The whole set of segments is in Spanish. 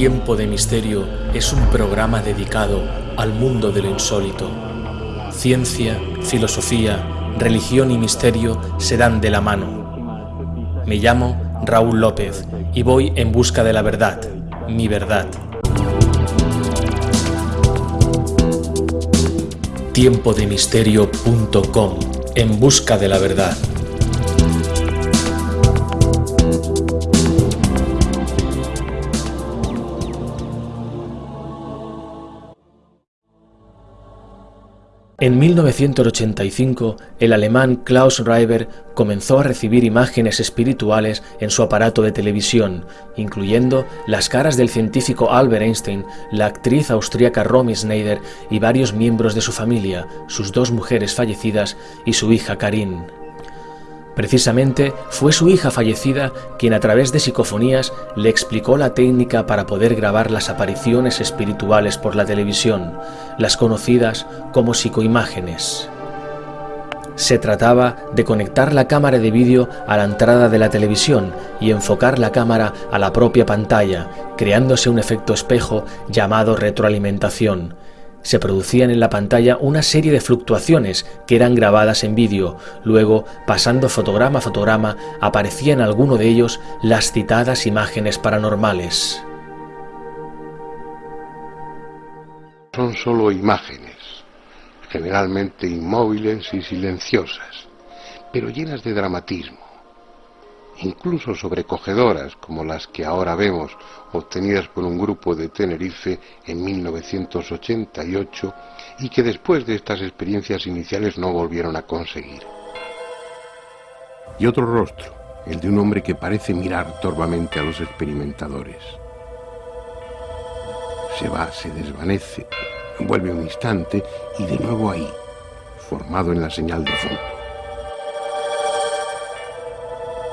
Tiempo de Misterio es un programa dedicado al mundo de lo insólito. Ciencia, filosofía, religión y misterio se dan de la mano. Me llamo Raúl López y voy en busca de la verdad, mi verdad. Tiempodemisterio.com En busca de la verdad. En 1985, el alemán Klaus Reiber comenzó a recibir imágenes espirituales en su aparato de televisión, incluyendo las caras del científico Albert Einstein, la actriz austríaca Romy Schneider y varios miembros de su familia, sus dos mujeres fallecidas y su hija Karin. Precisamente fue su hija fallecida quien a través de psicofonías le explicó la técnica para poder grabar las apariciones espirituales por la televisión, las conocidas como psicoimágenes. Se trataba de conectar la cámara de vídeo a la entrada de la televisión y enfocar la cámara a la propia pantalla, creándose un efecto espejo llamado retroalimentación, se producían en la pantalla una serie de fluctuaciones que eran grabadas en vídeo. Luego, pasando fotograma a fotograma, aparecían alguno de ellos las citadas imágenes paranormales. Son solo imágenes, generalmente inmóviles y silenciosas, pero llenas de dramatismo incluso sobrecogedoras como las que ahora vemos obtenidas por un grupo de Tenerife en 1988 y que después de estas experiencias iniciales no volvieron a conseguir. Y otro rostro, el de un hombre que parece mirar torvamente a los experimentadores. Se va, se desvanece, vuelve un instante y de nuevo ahí, formado en la señal de fondo.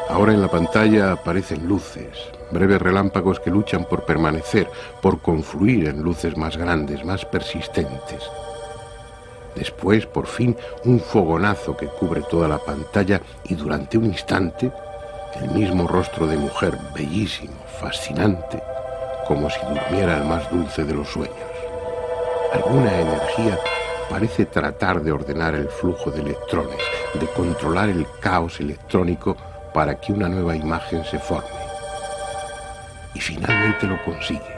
Ahora en la pantalla aparecen luces, breves relámpagos que luchan por permanecer, por confluir en luces más grandes, más persistentes. Después, por fin, un fogonazo que cubre toda la pantalla y durante un instante, el mismo rostro de mujer, bellísimo, fascinante, como si durmiera el más dulce de los sueños. Alguna energía parece tratar de ordenar el flujo de electrones, de controlar el caos electrónico para que una nueva imagen se forme. Y finalmente lo consigue.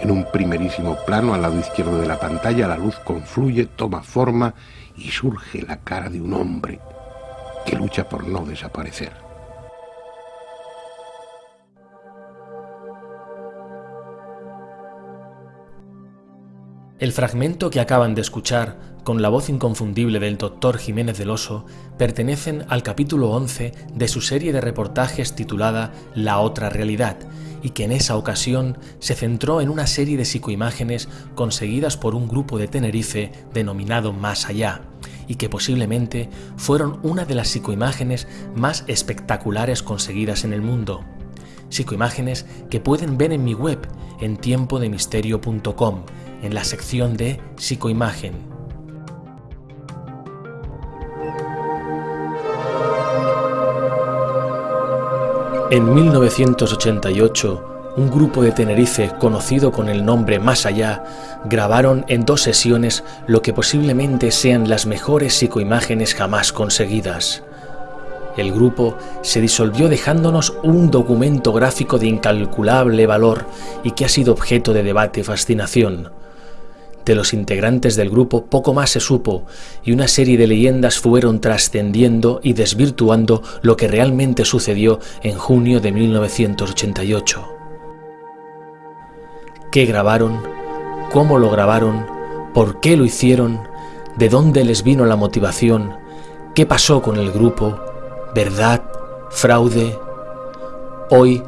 En un primerísimo plano al lado izquierdo de la pantalla la luz confluye, toma forma y surge la cara de un hombre que lucha por no desaparecer. El fragmento que acaban de escuchar, con la voz inconfundible del doctor Jiménez del Oso, pertenecen al capítulo 11 de su serie de reportajes titulada La otra realidad, y que en esa ocasión se centró en una serie de psicoimágenes conseguidas por un grupo de Tenerife denominado Más Allá, y que posiblemente fueron una de las psicoimágenes más espectaculares conseguidas en el mundo. Psicoimágenes que pueden ver en mi web en tiempodemisterio.com en la sección de psicoimagen. En 1988, un grupo de Tenerife conocido con el nombre Más Allá grabaron en dos sesiones lo que posiblemente sean las mejores psicoimágenes jamás conseguidas. El grupo se disolvió dejándonos un documento gráfico de incalculable valor y que ha sido objeto de debate y fascinación. De los integrantes del grupo poco más se supo y una serie de leyendas fueron trascendiendo y desvirtuando lo que realmente sucedió en junio de 1988. ¿Qué grabaron? ¿Cómo lo grabaron? ¿Por qué lo hicieron? ¿De dónde les vino la motivación? ¿Qué pasó con el grupo? ¿Verdad? ¿Fraude? Hoy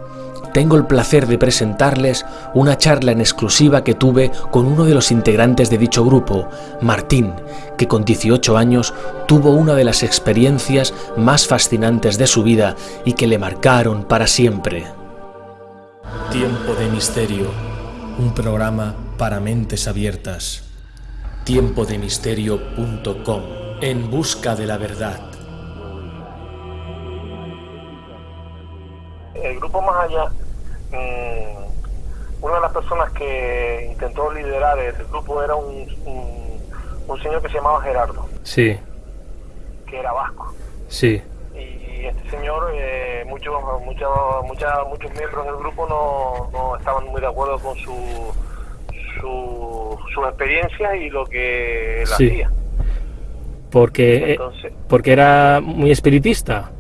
tengo el placer de presentarles una charla en exclusiva que tuve con uno de los integrantes de dicho grupo, Martín, que con 18 años tuvo una de las experiencias más fascinantes de su vida y que le marcaron para siempre. Tiempo de Misterio, un programa para mentes abiertas. Tiempodemisterio.com, en busca de la verdad. El grupo Más Allá Mm, una de las personas que intentó liderar el grupo era un, un, señor que se llamaba Gerardo. Sí. Que era vasco. Sí. Y este señor, eh, muchos, muchos, muchos miembros del grupo no, no estaban muy de acuerdo con su, su, sus experiencias y lo que él hacía. Porque, eh, porque era muy espiritista.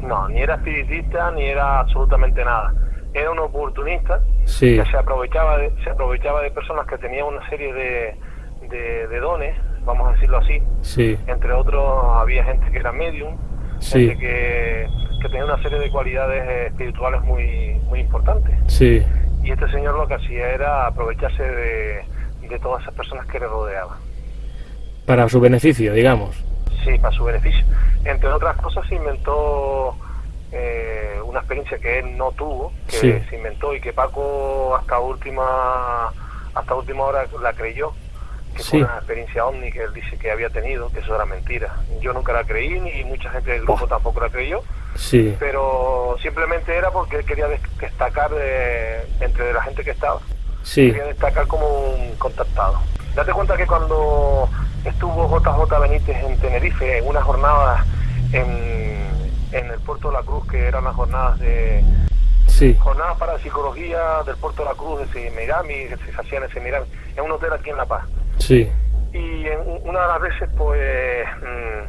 No, ni era espiritista ni era absolutamente nada. Era un oportunista que se aprovechaba de, se aprovechaba de personas que tenían una serie de, de, dones, vamos a decirlo así. Sí. Entre otros había gente que era medium, gente que, que, tenía una serie de cualidades espirituales muy, muy importantes. Sí. Y este señor lo que hacía era aprovecharse de, de todas esas personas que le rodeaban. Para su beneficio, digamos. Sí, para su beneficio. Entre otras cosas se inventó eh, una experiencia que él no tuvo, que se inventó y que Paco hasta última hasta última hora la creyó, que fue una experiencia ovni que él dice que había tenido, que eso era mentira. Yo nunca la creí ni mucha gente del grupo tampoco la creyó. Sí. Pero simplemente era porque él quería destacar de, entre la gente que estaba. Sí. Quería destacar como un contactado. Date cuenta que cuando estuvo JJ Benítez en Tenerife en una jornada en, en el puerto de la Cruz, que eran las jornadas de sí. jornadas para psicología del puerto de la Cruz de Semirami, que se hacían en Semirami, en un hotel aquí en La Paz. Sí. Y en una de las veces, pues,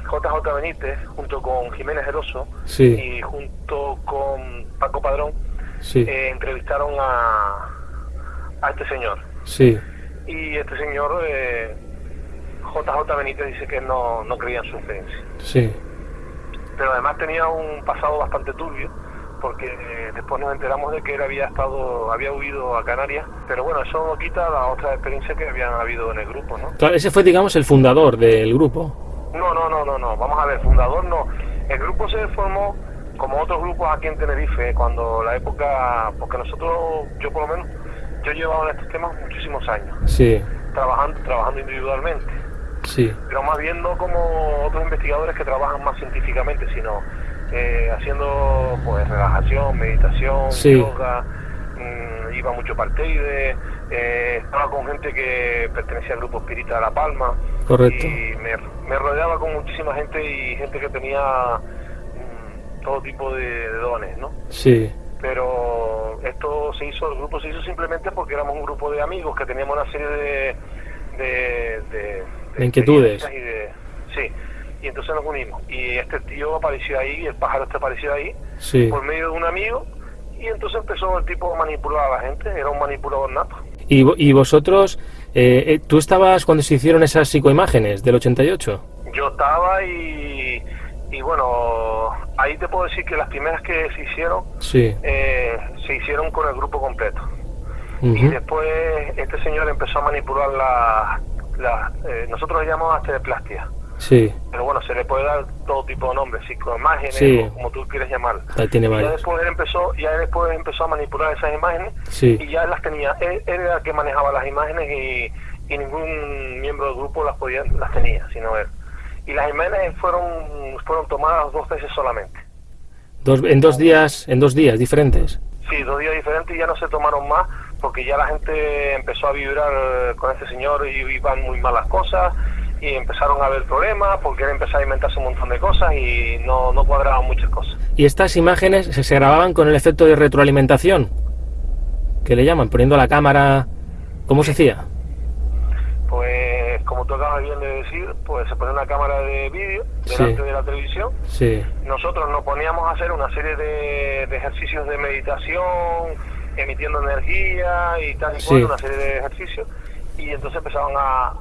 JJ mm, Benítez, junto con Jiménez Eroso y junto con Paco Padrón, sí. eh, entrevistaron a, a este señor. Sí. Y este señor, eh, JJ Benítez, dice que no, no creía en su experiencia. Sí pero además tenía un pasado bastante turbio porque eh, después nos enteramos de que él había estado, había huido a Canarias, pero bueno, eso no quita la otra experiencia que habían habido en el grupo, ¿no? Claro, ese fue, digamos, el fundador del grupo. No, no, no, no, no, vamos a ver, fundador no. El grupo se formó como otros grupos aquí en Tenerife, cuando la época, porque nosotros, yo por lo menos, yo he llevado en estos temas muchísimos años. Sí. Trabajando, trabajando individualmente. Sí. Pero más bien no como otros investigadores que trabajan más científicamente, sino eh, haciendo pues relajación, meditación, yoga, mm, iba mucho parteide, eh, estaba con gente que pertenecía al grupo espírita de La Palma. Correcto. Y me, rodeaba con muchísima gente y gente que tenía mm, todo tipo de, dones, ¿no? Sí. Pero esto se hizo, el grupo se hizo simplemente porque éramos un grupo de amigos que teníamos una serie de, de de inquietudes. sí, y entonces nos unimos. Y este tío apareció ahí, el pájaro este apareció ahí, por medio de un amigo, y entonces empezó el tipo a manipular a la gente, era un manipulador nato. ¿Y, y vosotros, eh, eh, tú estabas cuando se hicieron esas psicoimágenes del 88? Yo estaba y, y bueno, ahí te puedo decir que las primeras que se hicieron, sí. Eh, se hicieron con el grupo completo. Y después este señor empezó a manipular la, eh, nosotros le llamamos asteplastia. Sí. Pero bueno, se le puede dar todo tipo de nombres, psicoimágenes, como tú quieres llamar. tiene y ya después él empezó, ya después empezó a manipular esas imágenes y ya las tenía. Él, era el que manejaba las imágenes y, ningún miembro del grupo las podía, las tenía, sino él. Y las imágenes fueron fueron tomadas dos veces solamente. Dos, en dos días, en dos días diferentes. Sí, dos días diferentes y ya no se tomaron más porque ya la gente empezó a vibrar con este señor y iban muy malas cosas y empezaron a haber problemas porque él empezó a inventarse un montón de cosas y no, no cuadraban muchas cosas. ¿Y estas imágenes se, grababan con el efecto de retroalimentación? ¿Qué le llaman? Poniendo la cámara... ¿Cómo se hacía? Pues como tú acabas bien de decir, pues se pone una cámara de vídeo delante de la televisión. Sí. Nosotros nos poníamos a hacer una serie de, de ejercicios de meditación, emitiendo energía y tal y cual, una serie de ejercicios, y entonces empezaban a,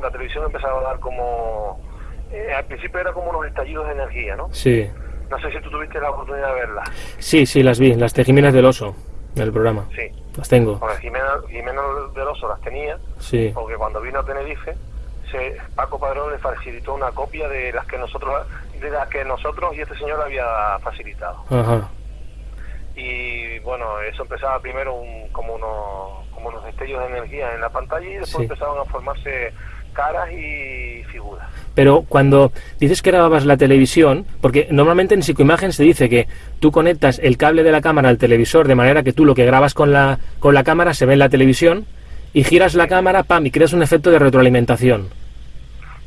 la televisión empezaba a dar como, eh, al principio era como unos estallidos de energía, ¿no? Sí. No sé si tú tuviste la oportunidad de verlas. Sí, sí, las vi, las Jiménez del Oso, del programa. Sí. Las tengo. Jimena, del Oso las tenía, sí. porque cuando vino a Tenerife, se, Paco Padrón le facilitó una copia de las que nosotros de las que nosotros y este señor había facilitado. Ajá y bueno, eso empezaba primero como, unos, como unos destellos de energía en la pantalla y después empezaban a formarse caras y figuras. Pero cuando dices que grababas la televisión, porque normalmente en psicoimagen se dice que tú conectas el cable de la cámara al televisor de manera que tú lo que grabas con la, con la cámara se ve en la televisión y giras la cámara, pam, y creas un efecto de retroalimentación.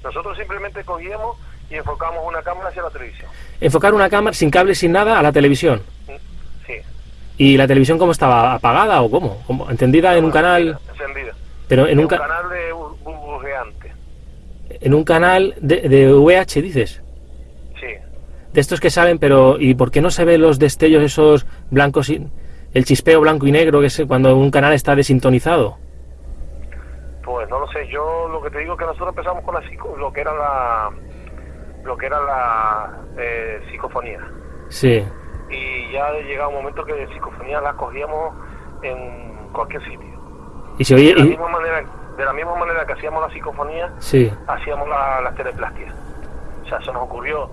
Nosotros simplemente cogíamos y enfocamos una cámara hacia la televisión. Enfocar una cámara sin cable, sin nada, a la televisión. ¿Y la televisión cómo estaba? ¿Apagada o cómo? ¿Cómo? ¿Entendida en un canal? Encendida. Pero en En un, ca- canal de bu- burbujeante. en un canal de, de VH, dices. Sí. De estos que saben, pero ¿y por qué no se ven los destellos esos blancos y el chispeo blanco y negro que es cuando un canal está desintonizado? Pues no lo sé, yo lo que te digo es que nosotros empezamos con la psico- lo que era la lo que era la eh, psicofonía Sí, y ya llegaba un momento que de psicofonía la cogíamos en cualquier sitio. y se oye De la y- misma manera, de la misma manera que hacíamos la psicofonía, sí, hacíamos la- las teleplastias. O sea, se nos ocurrió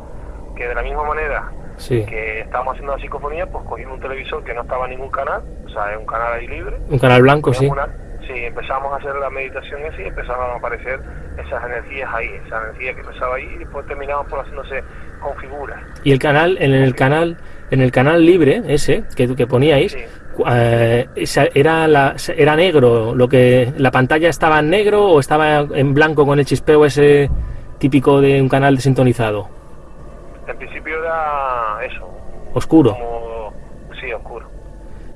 que de la misma manera sí. que estábamos haciendo la psicofonía, pues cogimos un televisor que no estaba en ningún canal, o sea, es un canal ahí libre, Un canal blanco, sí. Una- sí, empezamos a hacer la meditación así, empezaron a aparecer esas energías ahí, esa energía que empezaba ahí y después terminaban por haciéndose con figuras. Y el canal, en el canal, en el canal libre ese que, que poníais, Sí. eh, era la, era negro, lo que la pantalla estaba en negro o estaba en blanco con el chispeo ese típico de un canal desintonizado, En principio era eso, oscuro. como, sí, oscuro.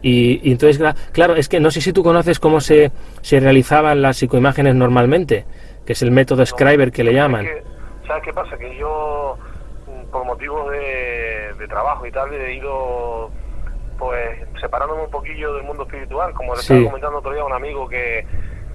Y, y entonces, claro, es que no sé si tú conoces cómo se, se realizaban las psicoimágenes normalmente, que es el método Scriber que le llaman. ¿Sabes qué pasa? Que yo, por motivos de, de trabajo y tal, he ido pues separándome un poquillo del mundo espiritual, como le Sí. estaba comentando otro día a un amigo que,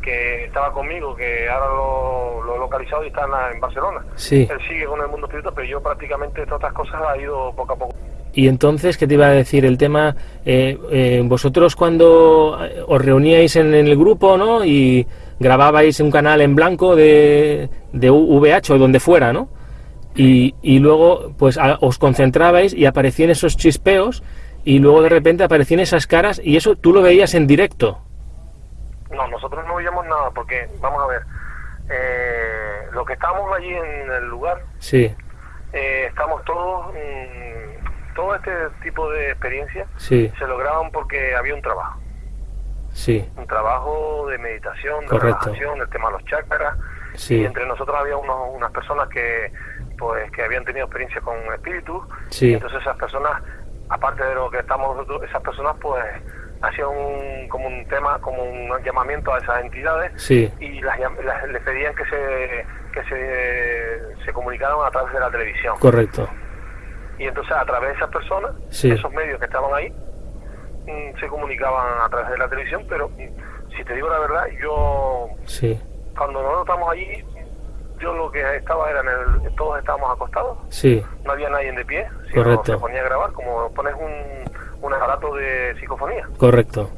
que estaba conmigo, que ahora lo, lo he localizado y está en, la- en Barcelona. Sí. Él sigue con el mundo espiritual, pero yo prácticamente todas estas cosas he ido poco a poco. Y entonces, ¿qué te iba a decir? El tema, eh, eh, vosotros cuando eh, os reuníais en el grupo, ¿no? Y grababais un canal en blanco de, de VH o donde fuera, ¿no? Y, y luego, pues a- os concentrabais y aparecían esos chispeos y luego de repente aparecían esas caras y eso tú lo veías en directo. No, nosotros no veíamos nada, porque, vamos a ver, eh, lo que estábamos allí en el lugar, Sí, eh, estamos todos, todo este tipo de experiencias sí, se lograban porque había un trabajo, sí, un trabajo de meditación, de Correcto. relajación, el tema de los chakras, sí, y entre nosotros había unos- unas personas que pues que habían tenido experiencia con espíritus, Sí. y entonces esas personas, aparte de lo que estamos nosotros, esas personas pues hacían un, como un tema, como un llamamiento a esas entidades sí, y las, las- les pedían que se que se, se comunicaran a través de la televisión. correcto. Y entonces a través de esas personas, Sí. esos medios que estaban ahí, mm, se comunicaban a través de la televisión, pero mm, si te digo la verdad, yo Sí, cuando nosotros estamos allí, yo lo que estaba era en el, todos estábamos acostados, sí, no había nadie de pie, sino Correcto. se ponía a grabar como pones un, un aparato de psicofonía, correcto.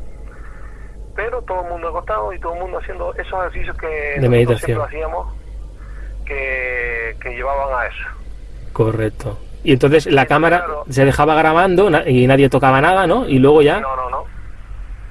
pero todo el mundo acostado y todo el mundo haciendo esos ejercicios que De nosotros meditación. siempre hacíamos que, que llevaban a eso. Correcto. Y entonces la cámara claro. se dejaba grabando y nadie tocaba nada, ¿no? Y luego ya... No, no, no.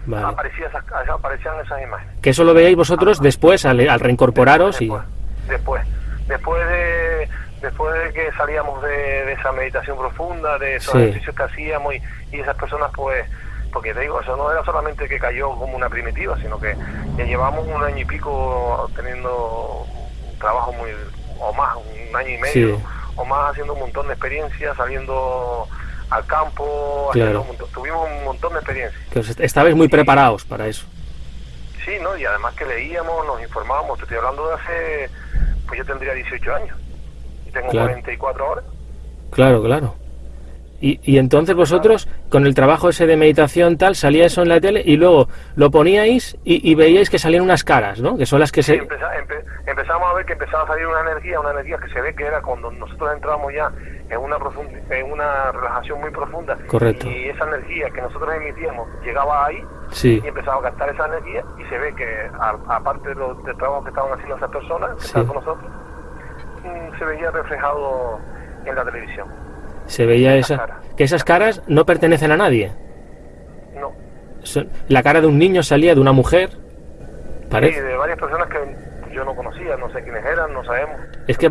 Vale. Aparecía esas, aparecían esas imágenes. Que eso lo veíais vosotros después al, al reincorporaros y... después, después, después de después de que salíamos de, de esa meditación profunda, de esos Sí. ejercicios que hacíamos y, y esas personas pues porque te digo, eso no era solamente que cayó como una primitiva, sino que ya llevamos un año y pico teniendo un trabajo muy, o más, un año y medio, Sí. o más haciendo un montón de experiencias, saliendo al campo, Claro. un montón- tuvimos un montón de experiencias. Que estabais muy preparados para eso. Sí, ¿no? Y además que leíamos, nos informábamos. Te estoy hablando de hace, pues yo tendría 18 años y tengo Claro. 44 ahora. Claro, claro. Y, y entonces vosotros, con el trabajo ese de meditación tal, salía eso en la tele y luego lo poníais y, y veíais que salían unas caras, ¿no? Que son las que Sí, se... empeza- empe- empezamos a ver que empezaba a salir una energía, una energía que se ve que era cuando nosotros entramos ya en una profunda, en una relajación muy profunda. Correcto. Y esa energía que nosotros emitíamos llegaba ahí Sí, y empezaba a captar esa energía y se ve que aparte de lo- del trabajo que estaban haciendo esas personas que Sí. estaban con nosotros, mm, se veía reflejado en la televisión. se veía esa... Que esas caras no pertenecen a nadie. No, La cara de un niño salía de una mujer. Sí, Parece. de varias personas que yo no conocía, no sé quiénes eran, no sabemos. Es que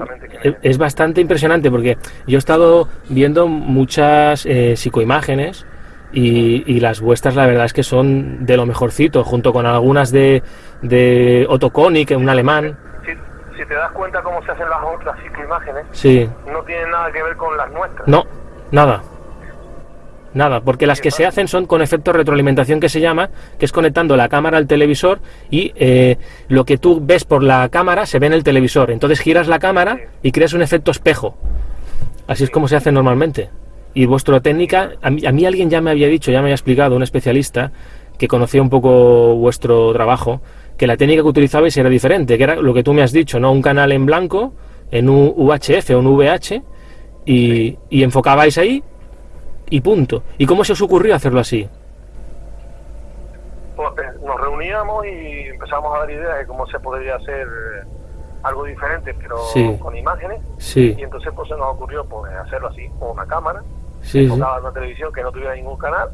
es, bastante impresionante porque yo he estado viendo muchas eh, psicoimágenes y, las vuestras la verdad es que son de lo mejorcito, junto con algunas de, de Otto Konig, un alemán. Si, te das cuenta cómo se hacen las otras psicoimágenes, sí. no tienen nada que ver con las nuestras. No, nada. Nada, porque las que se hacen son con efecto retroalimentación que se llama, que es conectando la cámara al televisor y eh, lo que tú ves por la cámara se ve en el televisor. Entonces giras la cámara y creas un efecto espejo. Así es como se hace normalmente. Y vuestra técnica, a mí, a mí, alguien ya me había dicho, ya me había explicado, un especialista que conocía un poco vuestro trabajo, que la técnica que utilizabais era diferente, que era lo que tú me has dicho, ¿no? Un canal en blanco, en un UHF o un VH, y, y enfocabais ahí y punto. ¿Y cómo se os ocurrió hacerlo así? Pues, eh, nos reuníamos y empezamos a dar ideas de cómo se podría hacer algo diferente, pero con imágenes. Sí. Y entonces pues se nos ocurrió pues hacerlo así, con una cámara, sí, una televisión que no tuviera ningún canal,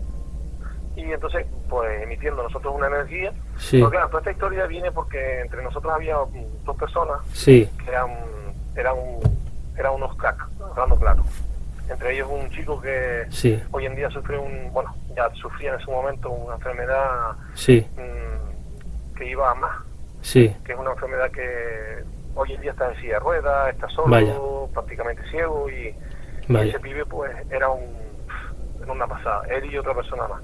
y entonces pues emitiendo nosotros una energía. Sí. Pero claro, toda esta historia viene porque entre nosotros había dos personas sí. que eran, eran, eran unos cracks, hablando claro entre ellos un chico que hoy en día sufre un, bueno, ya sufría en ese momento una enfermedad mm, que iba a más, sí. que es una enfermedad que hoy en día está en silla de ruedas, está solo, prácticamente ciego y, ese pibe pues era un, una pasada, él y otra persona más.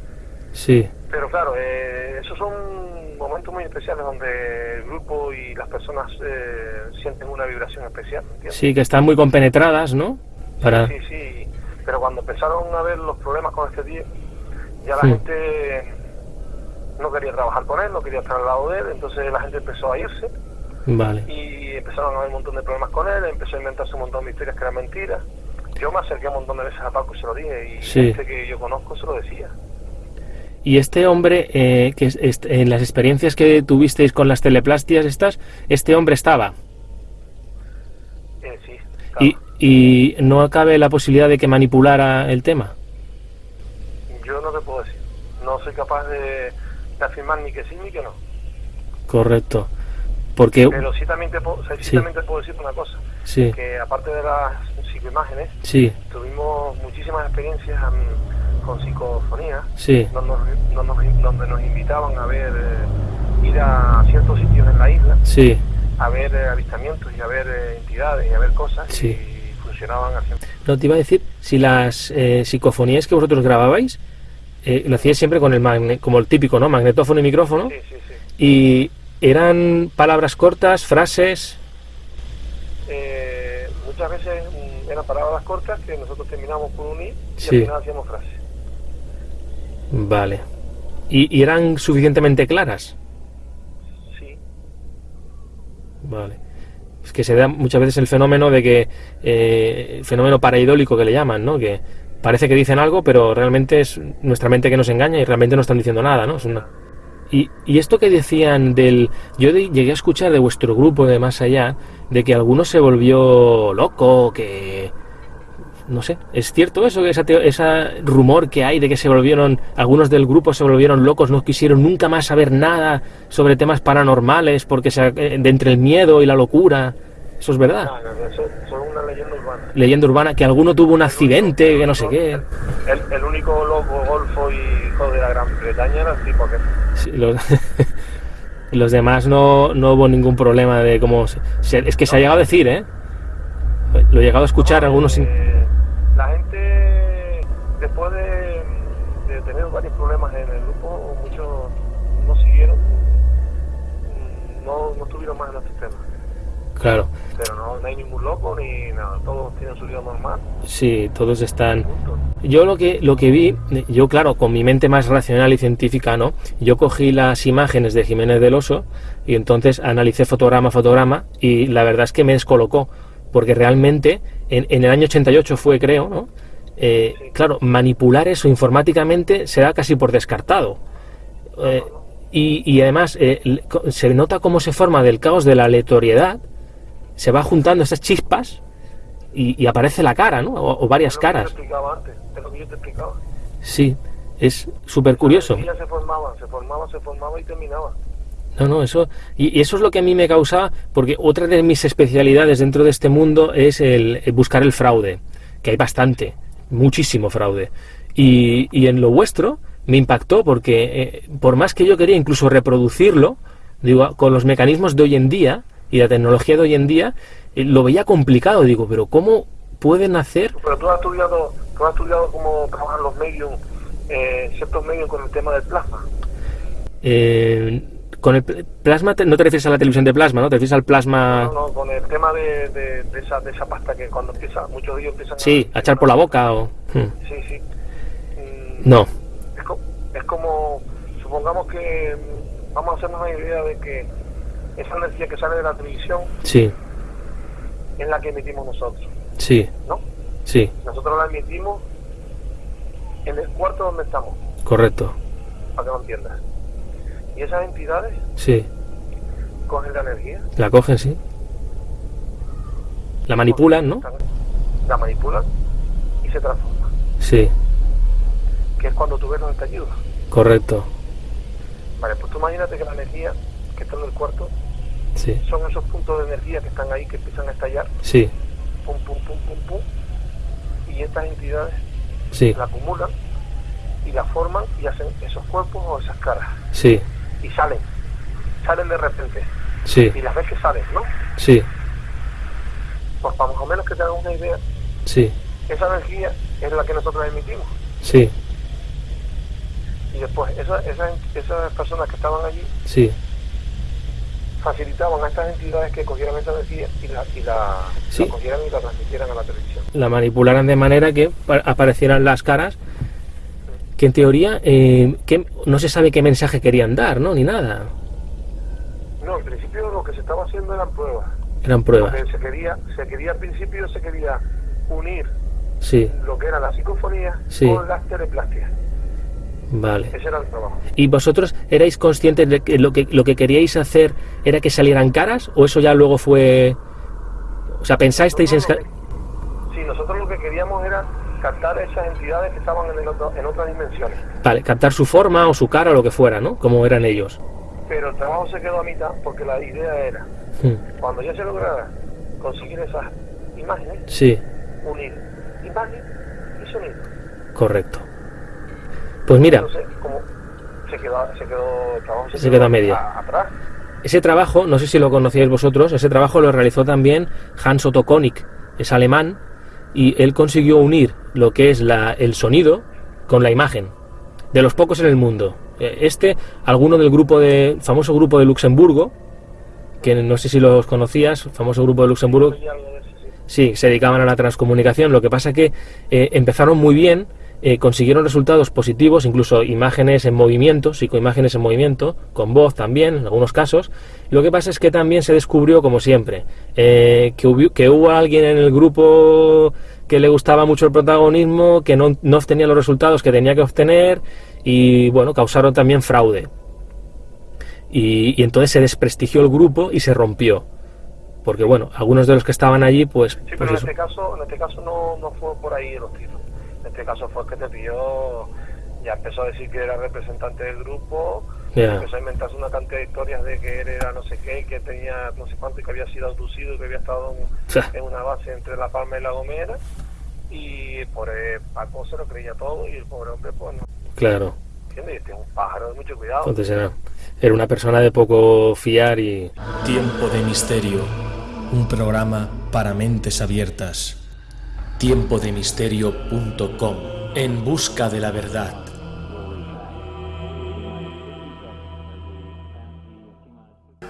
Sí. Pero claro, eh, esos son momentos muy especiales donde el grupo y las personas eh, sienten una vibración especial. Sí, que están muy compenetradas, ¿no? Sí, sí, pero cuando empezaron a ver los problemas con este tío, ya la gente no quería trabajar con él, no quería estar al lado de él, entonces la gente empezó a irse. Vale. Y empezaron a haber un montón de problemas con él, empezó a inventarse un montón de historias que eran mentiras. Yo me acerqué un montón de veces a Paco y se lo dije, y gente que yo conozco se lo decía. Y este hombre, eh, que en las experiencias que tuvisteis con las teleplastias estas, este hombre estaba. Eh, sí. Y, ¿Y no cabe la posibilidad de que manipulara el tema? Yo no te puedo decir. No soy capaz de, afirmar ni que sí ni que no. Correcto. Porque... Pero sí también te, puedo, sí, También te puedo decir una cosa. Sí. Que aparte de las psicoimágenes, sí. tuvimos muchísimas experiencias con psicofonía, sí. donde, donde, nos invitaban a ver, eh, ir a ciertos sitios en la isla, sí. a ver eh, avistamientos y a ver eh, entidades y a ver cosas. No, te iba a decir, si las eh, psicofonías que vosotros grababais, eh, lo hacíais siempre con el magne como el típico, ¿no? Magnetófono y micrófono. Sí, sí, sí. Y eran palabras cortas, frases. Eh, muchas veces mm, eran palabras cortas que nosotros terminamos por unir y al final hacíamos frases. Vale. ¿Y, ¿Y eran suficientemente claras? Sí. Vale que se da muchas veces el fenómeno de que eh, fenómeno paraidólico que le llaman, ¿no? Que parece que dicen algo, pero realmente es nuestra mente que nos engaña y realmente no están diciendo nada, ¿no? Es una... y, y, esto que decían del... Yo llegué a escuchar de vuestro grupo de más allá, de que alguno se volvió loco, que no sé, ¿es cierto eso? Ese rumor que hay de que se volvieron, algunos del grupo se volvieron locos, no quisieron nunca más saber nada sobre temas paranormales porque se, eh, de entre el miedo y la locura. ¿Eso es verdad? No, no, eso, es una leyenda urbana. Leyenda urbana, que alguno tuvo un accidente, que no sé qué. El, único loco, golfo y hijo de la Gran Bretaña era el tipo que... Sí, los, los, demás no, no hubo ningún problema de cómo... es que se ha llegado a decir, ¿eh? Lo he llegado a escuchar algunos... Eh, Claro. Pero no, hay ningún loco ni nada, todos tienen su vida normal. Sí, todos están. Yo lo que lo que vi, yo claro, con mi mente más racional y científica, ¿no? Yo cogí las imágenes de Jiménez del Oso y entonces analicé fotograma a fotograma y la verdad es que me descolocó porque realmente en, el año 88 fue, creo, ¿no? Eh, claro, manipular eso informáticamente se da casi por descartado. Eh, y, además eh, se nota cómo se forma del caos de la aleatoriedad, se va juntando esas chispas y, aparece la cara, ¿no? O, varias caras. Sí, es súper curioso. se formaba, se formaba, se formaba y terminaba. No, no, eso y, eso es lo que a mí me causa, porque otra de mis especialidades dentro de este mundo es el, buscar el fraude, que hay bastante, muchísimo fraude. Y, y en lo vuestro me impactó porque eh, por más que yo quería incluso reproducirlo, digo, con los mecanismos de hoy en día y la tecnología de hoy en día, eh, lo veía complicado, digo, pero ¿cómo pueden hacer? Pero tú has estudiado, tú has estudiado cómo trabajan los medios, eh, ciertos medios con el tema del plasma. Eh, con el plasma no te refieres a la televisión de plasma, ¿no? Te refieres al plasma... No, no, con el tema de, de, esa, de esa pasta que cuando empieza, muchos de ellos empiezan sí, a... echar por la boca o... Hmm. Sí, sí. Mm, no. Es, es, como, supongamos que vamos a hacernos una idea de que esa energía que sale de la televisión sí. es la que emitimos nosotros. Sí. ¿No? Sí. Nosotros la emitimos en el cuarto donde estamos. Correcto. Para que lo entiendas. ¿Y esas entidades? Sí. ¿Cogen la energía? La cogen, sí. La manipulan, ¿no? La manipulan y se transforma. Sí. Que es cuando tú ves los estallidos. Correcto. Vale, pues tú imagínate que la energía que está en el cuarto sí. son esos puntos de energía que están ahí que empiezan a estallar. Sí. Pum, pum, pum, pum, pum. Y estas entidades sí. la acumulan y la forman y hacen esos cuerpos o esas caras. Sí y salen, salen de repente. Sí. Y las ves que salen, ¿no? Sí. Pues para más o menos que te hagas una idea, sí. esa energía es la que nosotros emitimos. Sí. Y después, esa, esa, esas personas que estaban allí, sí. Facilitaban a estas entidades que cogieran esa energía y la, y la, sí. la cogieran y la transmitieran a la televisión. La manipularan de manera que aparecieran las caras que en teoría eh, que no se sabe qué mensaje querían dar, ¿no? Ni nada. No, en principio lo que se estaba haciendo eran pruebas. Eran pruebas. se quería, se quería al principio se quería unir sí. lo que era la psicofonía sí. con las teleplastias. Vale. Ese era el trabajo. ¿Y vosotros erais conscientes de que lo que lo que queríais hacer era que salieran caras o eso ya luego fue o sea, pensasteis en Sí, nosotros lo que queríamos era captar esas entidades que estaban en, otro, en otras dimensiones. Vale, captar su forma o su cara o lo que fuera, ¿no? Como eran ellos. Pero el trabajo se quedó a mitad porque la idea era, hmm. cuando ya se lograra conseguir esas imágenes, sí. unir imagen y sonido. Correcto. Pues mira. Se quedó, se quedó, el trabajo se, se quedó, a media. A, atrás. Ese trabajo, no sé si lo conocíais vosotros, ese trabajo lo realizó también Hans Otto Konig, es alemán, y él consiguió unir lo que es la, el sonido con la imagen, de los pocos en el mundo. Eh, este, alguno del grupo de, famoso grupo de Luxemburgo, que no sé si los conocías, famoso grupo de Luxemburgo, sí, se dedicaban a la transcomunicación, lo que pasa que eh, empezaron muy bien, eh, consiguieron resultados positivos, incluso imágenes en movimiento, psicoimágenes en movimiento, con voz también, en algunos casos. Lo que pasa es que también se descubrió, como siempre, eh, que, hubo, que, hubo, alguien en el grupo que le gustaba mucho el protagonismo, que no, no obtenía los resultados que tenía que obtener y, bueno, causaron también fraude. Y, y entonces se desprestigió el grupo y se rompió porque bueno, algunos de los que estaban allí, pues... Sí, pues pero en, eso. este caso, en este caso no, no fue por ahí los tiros. En este caso fue que te pilló, ya empezó a decir que era representante del grupo, yeah. empezó a inventarse una cantidad de historias de que él era no sé qué, que tenía no sé cuánto y que había sido abducido y que había estado en, en una base entre La Palma y La Gomera. Y por eh, Paco se lo creía todo y el pobre hombre, pues no. Claro. ¿Entiendes? Este es un pájaro de mucho cuidado. Entonces era, era una persona de poco fiar y... Tiempo de misterio, un programa para mentes abiertas. Tiempodemisterio.com En busca de la verdad.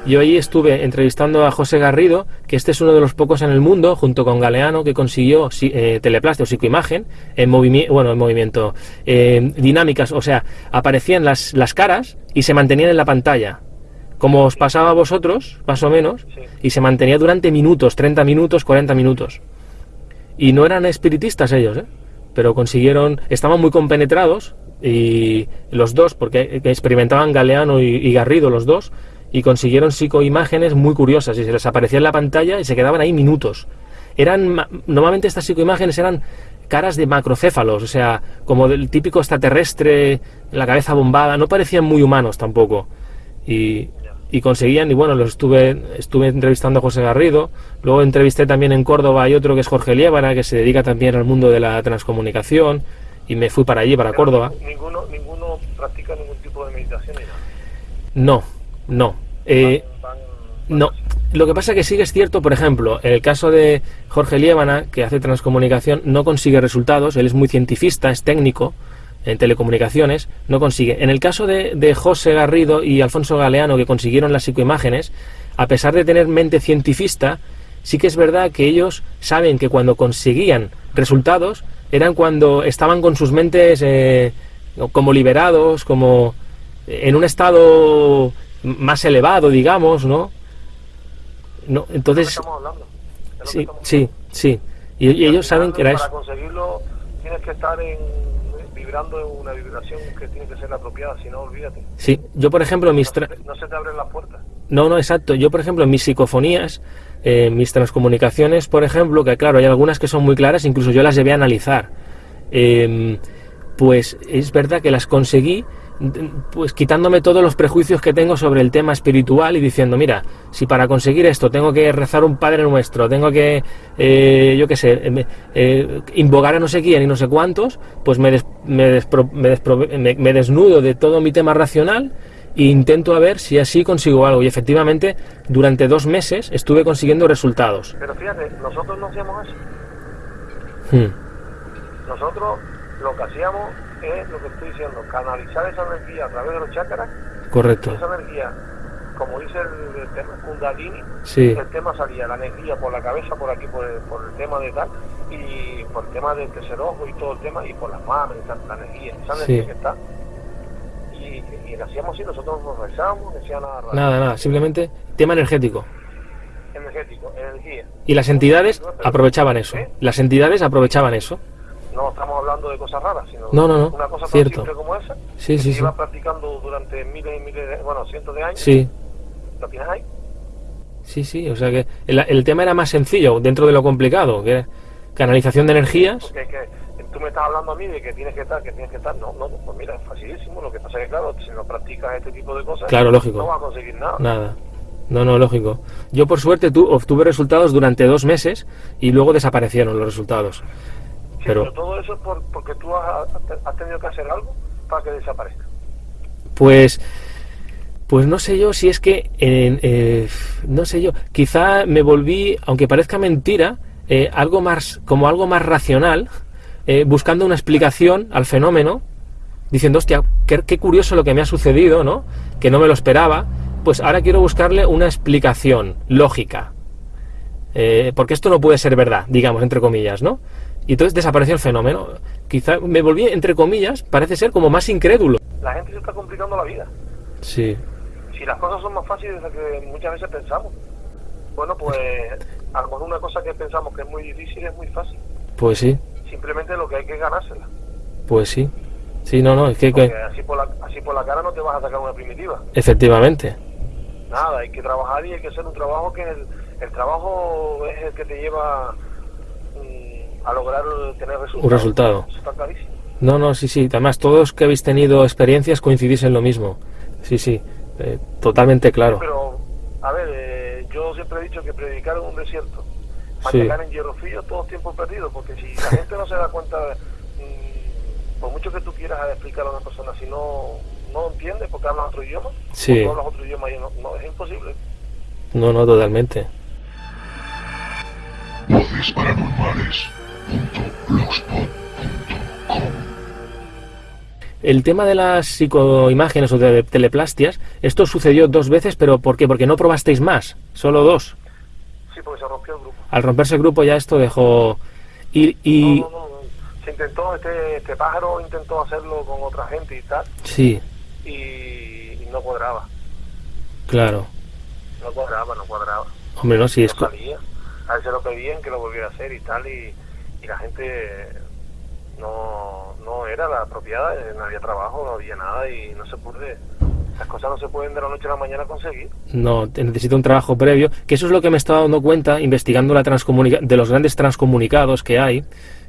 Yo allí estuve entrevistando a José Garrido, que este es uno de los pocos en el mundo, junto con Galeano, que consiguió eh, teleplastia o psicoimagen en movimiento, bueno, en movimiento, eh, dinámicas, o sea, aparecían las, las caras y se mantenían en la pantalla, como os pasaba a vosotros, más o menos, Sí. y se mantenía durante minutos, 30 minutos, 40 minutos. Y no eran espiritistas ellos, ¿eh? pero consiguieron, estaban muy compenetrados, y los dos, porque experimentaban Galeano y, Garrido, los dos, y consiguieron psicoimágenes muy curiosas y se les aparecía en la pantalla y se quedaban ahí minutos. Eran normalmente estas psicoimágenes eran caras de macrocéfalos, o sea, como del típico extraterrestre, la cabeza bombada, no parecían muy humanos tampoco. Y, y conseguían, y bueno, los estuve, estuve entrevistando a José Garrido, luego entrevisté también en Córdoba hay otro que es Jorge Liébana, que se dedica también al mundo de la transcomunicación, y me fui para allí, para Córdoba. Ninguno, ninguno practica ningún tipo de meditación. No, no. Eh, no. Lo que pasa es que sí que es cierto, por ejemplo, en el caso de Jorge Liébana, que hace transcomunicación, no consigue resultados, él es muy cientifista, es técnico, en telecomunicaciones, no consigue. En el caso de, José Garrido y Alfonso Galeano, que consiguieron las psicoimágenes, a pesar de tener mente cientifista, sí que es verdad que ellos saben que cuando conseguían resultados eran cuando estaban con sus mentes eh, como liberados, como en un estado más elevado, digamos, ¿no? No, entonces. Sí, sí, sí. Y, ellos saben que era eso. Para conseguirlo tienes que estar en vibrando una vibración que tiene que ser apropiada, si no, olvídate. Sí, yo por ejemplo, mis... No se, te abren las puertas. No, no, exacto. Yo por ejemplo, mis psicofonías, eh, mis transcomunicaciones, por ejemplo, que claro, hay algunas que son muy claras, incluso yo las llevé a analizar. Em, pues es verdad que las conseguí pues quitándome todos los prejuicios que tengo sobre el tema espiritual y diciendo, mira, si para conseguir esto tengo que rezar un Padre Nuestro, tengo que, eh, yo qué sé, eh, eh, invocar a no sé quién y no sé cuántos, pues me, me, me, desnudo de todo mi tema racional e intento a ver si así consigo algo. Y efectivamente, durante dos meses estuve consiguiendo resultados. Pero fíjate, nosotros no hacíamos eso. Hmm. Nosotros lo que hacíamos es lo que estoy diciendo, canalizar esa energía a través de los chakras. Correcto. Esa energía, como dice el, tema Kundalini, el tema salía la energía por la cabeza, por aquí, por el, por el tema de tal, y por el tema del tercer ojo y todo el tema, y por las manos, la energía, esa energía que está. Y, y hacíamos así, nosotros nos rezábamos, no decía nada raro. Nada, nada, simplemente tema energético energético, energía. Y las entidades aprovechaban eso. ¿Eh? Las entidades aprovechaban eso no estamos hablando de cosas raras, sino no, no, no. una cosa tan simple como esa, sí, sí, que iba practicando durante miles y miles, de, bueno, cientos de años. Sí. ¿Lo tienes ahí? Sí, sí, o sea que el, el, tema era más sencillo dentro de lo complicado, que canalización de energías. Porque que tú me estás hablando a mí de que tienes que estar, que tienes que estar. No, no, pues mira, es facilísimo. Lo que pasa es que, claro, si no practicas este tipo de cosas, claro, lógico. no vas a conseguir nada. Nada. No, no, lógico. Yo por suerte tu, obtuve resultados durante dos meses y luego desaparecieron los resultados pero, todo eso es porque tú has, tenido que hacer algo para que desaparezca. Pues, pues no sé yo si es que, eh, no sé yo, quizá me volví, aunque parezca mentira, eh, algo más, como algo más racional, eh, buscando una explicación al fenómeno, diciendo, hostia, qué, curioso lo que me ha sucedido, ¿no? Que no me lo esperaba, pues ahora quiero buscarle una explicación lógica. porque esto no puede ser verdad, digamos, entre comillas, ¿no? Y entonces desapareció el fenómeno. Quizá me volví, entre comillas, parece ser como más incrédulo. La gente se está complicando la vida. Sí. Si las cosas son más fáciles de lo que muchas veces pensamos. Bueno, pues a lo mejor una cosa que pensamos que es muy difícil es muy fácil. Pues sí. Simplemente lo que hay que ganársela. Pues sí. Sí, no, no, es que... Así, por la, así por la cara no te vas a sacar una primitiva. Efectivamente. Nada, hay que trabajar y hay que hacer un trabajo que el, el trabajo es el que te lleva a lograr tener resultados. Un resultado. está clarísimo. No, no, sí, sí. Además, todos que habéis tenido experiencias coincidís en lo mismo. Sí, sí. Eh, totalmente claro. Pero, a ver, eh, yo siempre he dicho que predicar en un desierto, machacar en hierro frío, todo tiempo perdido, porque si la gente no se da cuenta, mm, por mucho que tú quieras explicar a una persona, si no, no entiende porque habla otro idioma, sí. hablas otro idioma, y no, no, es imposible. No, no, totalmente. Voces paranormales. El tema de las psicoimágenes o de teleplastias, esto sucedió dos veces, pero ¿por qué? Porque no probasteis más, solo dos. Sí, porque se rompió el grupo. Al romperse el grupo ya esto dejó... Y, y... No, no, no, Se intentó, este, este pájaro intentó hacerlo con otra gente y tal. Sí. Y, no cuadraba. Claro. No cuadraba, no cuadraba. Hombre, no, si es... Salía. A él se lo pedían que lo volviera a hacer y tal, y la gente no, no era la apropiada, eh, no había trabajo, no había nada y no se puede, las cosas no se pueden de la noche a la mañana conseguir. No, necesita un trabajo previo, que eso es lo que me estaba dando cuenta investigando la de los grandes transcomunicados que hay,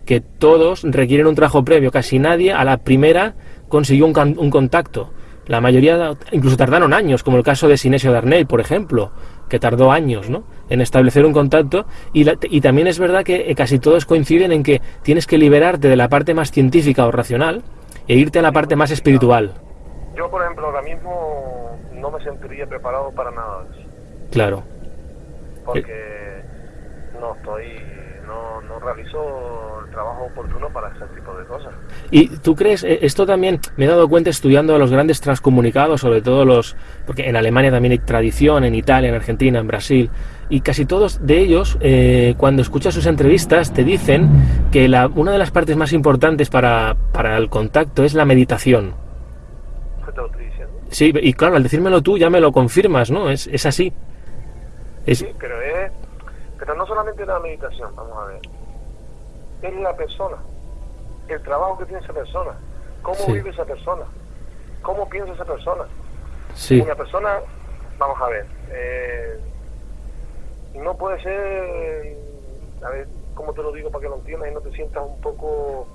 que todos requieren un trabajo previo, casi nadie a la primera consiguió un, un contacto. La mayoría incluso tardaron años, como el caso de Sinesio Darnell, por ejemplo, que tardó años ¿no? en establecer un contacto. Y, y también es verdad que eh, casi todos coinciden en que tienes que liberarte de la parte más científica o racional e irte a la parte más espiritual. Yo, por ejemplo, ahora mismo no me sentiría preparado para nada de eso. Claro. Porque no estoy, no, no realizo el trabajo oportuno para ese tipo de cosas. ¿Y tú crees, eh, esto también me he dado cuenta estudiando a los grandes transcomunicados, sobre todo los, porque en Alemania también hay tradición, en Italia, en Argentina, en Brasil, y casi todos de ellos, eh, cuando escuchas sus entrevistas, te dicen que la, una de las partes más importantes para, para el contacto es la meditación. ¿Qué te lo estoy diciendo? Sí, y claro, al decírmelo tú ya me lo confirmas, ¿no? Es, es así. Es, Sí, pero es, pero no solamente la meditación, vamos a ver. Es la persona, el trabajo que tiene esa persona, cómo Sí. vive esa persona, cómo piensa esa persona. sí, Una persona, vamos a ver, eh, no puede ser, a ver, ¿cómo te lo digo para que lo entiendas y no te sientas un poco...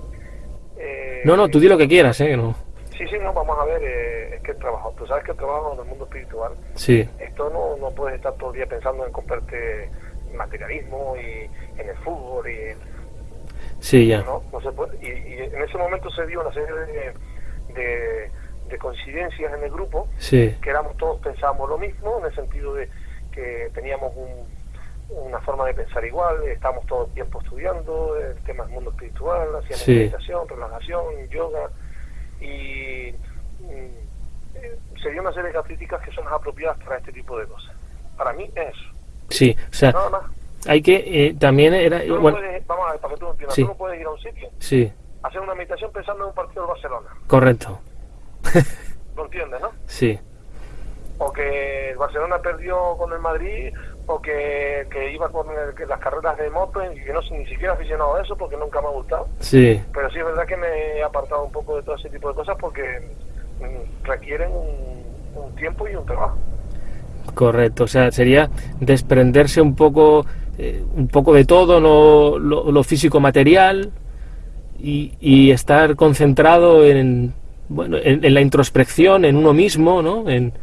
eh, no, no, tú di lo que quieras, ¿eh? No. Sí, sí, no, vamos a ver, eh, es que el trabajo, tú sabes que el trabajo en el mundo espiritual, Sí, esto no, no puedes estar todo el día pensando en comprarte materialismo y en el fútbol y sí, ya. no, no se puede. Y, y en ese momento se dio una serie de, de, de coincidencias en el grupo Sí, que éramos todos pensábamos lo mismo en el sentido de que teníamos un- una forma de pensar igual, estábamos todo el tiempo estudiando el tema del mundo espiritual, hacíamos Sí. meditación, relajación, yoga y mm, eh, se dio una serie de críticas que son las apropiadas para este tipo de cosas. Para mí es eso, sí. O sea, nada más. hay que eh, también era Tú no bueno, puedes, vamos a ver, para que tú entiendas, Sí. tú no puedes ir a un sitio, sí, hacer una meditación pensando en un partido del Barcelona, correcto. ¿lo entiendes, no? Sí, o que el Barcelona perdió con el Madrid o que, que iba con el- que las carreras de moto y que no soy ni siquiera aficionado a eso porque nunca me ha gustado sí, pero sí es verdad que me he apartado un poco de todo ese tipo de cosas porque mm, requieren un, un tiempo y un trabajo correcto. O sea, sería desprenderse un poco, eh, un poco de todo lo, lo, lo físico material y, y estar concentrado en, bueno, en, en la introspección, en uno mismo, ¿no? En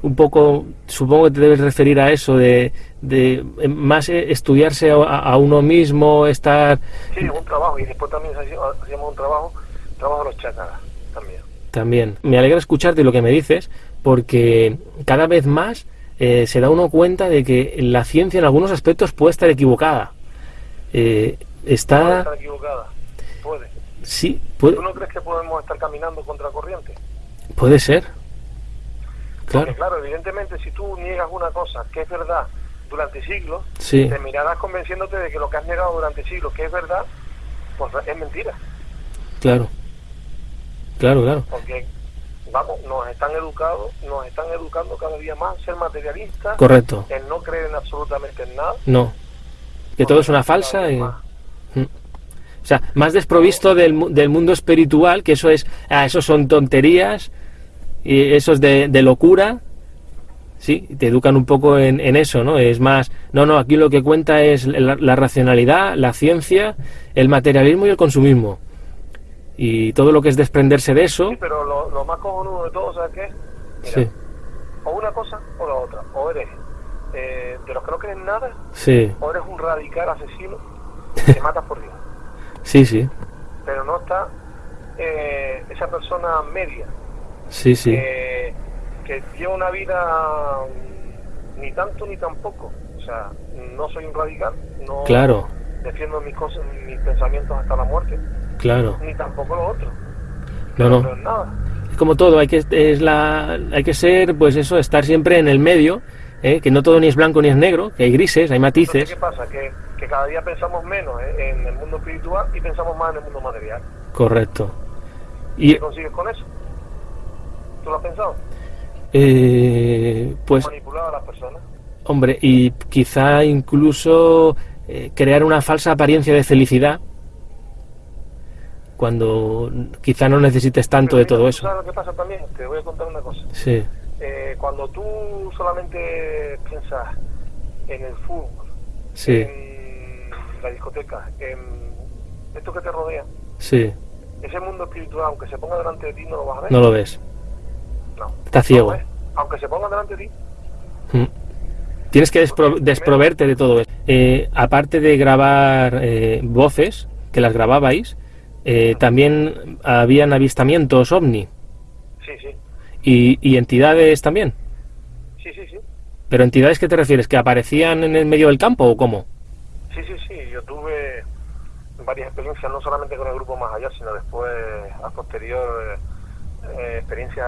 un poco, supongo que te debes referir a eso de, de más estudiarse a, a uno mismo, estar sí un trabajo y después también hacíamos un trabajo trabajo de los chakras también También. Me alegra escucharte lo que me dices, porque cada vez más eh, se da uno cuenta de que la ciencia en algunos aspectos puede estar equivocada. Eh, puede está... estar equivocada puede Sí, puede, ¿tú no crees que podemos estar caminando contra corriente? puede ser. Porque Claro. claro, evidentemente si tú niegas una cosa que es verdad durante siglos Sí, te mirarás convenciéndote de que lo que has negado durante siglos que es verdad, pues es mentira. claro. Claro, claro. Porque, vamos, nos están educados, nos están educando cada día más a ser materialistas, Correcto. en no creer en absolutamente en nada. No. Que todo es una falsa. y- Mm. O sea, más desprovisto del, del mundo espiritual, que eso es, ah, eso son tonterías, y eso es de, de locura. Sí, te educan un poco en, en eso, ¿no? Es más, no, no, aquí lo que cuenta es la, la racionalidad, la ciencia, el materialismo y el consumismo. Y todo lo que es desprenderse de eso, Sí, pero lo, lo más cojonudo de todo, ¿sabes qué? es? Mira, sí, O una cosa o la otra. O eres eh, de los que no creen nada, sí, o eres un radical asesino que te matas por Dios. sí, sí, Pero no está eh, esa persona media sí, sí, que, que lleva una vida ni tanto ni tampoco. O sea, no soy un radical, no claro, defiendo mis cosas, mis pensamientos hasta la muerte, claro. ni tampoco lo otro. No, No no. es nada. como todo, hay que, es la, hay que ser, pues eso, estar siempre en el medio, ¿eh? que no todo ni es blanco ni es negro, que hay grises, hay Entonces, matices. ¿qué pasa? Que, que cada día pensamos menos eh, en el mundo espiritual y pensamos más en el mundo material. Correcto. ¿Qué Y, consigues con eso? ¿Tú lo has pensado? eh, pues, Manipular a las personas. hombre, y quizá incluso eh, crear una falsa apariencia de felicidad, cuando quizá no necesites tanto Pero de todo ¿tú eso. ¿Sabes lo que pasa también? Te voy a contar una cosa. Sí, Eh, cuando tú solamente piensas en el fútbol, sí, en la discoteca, en esto que te rodea, sí, ese mundo espiritual, aunque se ponga delante de ti, no lo vas a ver. no lo ves. no. Está ciego. No, aunque se ponga delante de ti. Mm. Tienes que despro- desproverte de todo eso. Eh, aparte de grabar eh, voces, que las grababais, eh, también habían avistamientos ovni Sí, sí. y, y entidades también. Sí, sí, sí. ¿Pero entidades qué te refieres? ¿Que aparecían en el medio del campo o cómo? Sí, sí, sí. Yo tuve varias experiencias, no solamente con el grupo Más Allá, sino después, a posterior, eh, eh, experiencias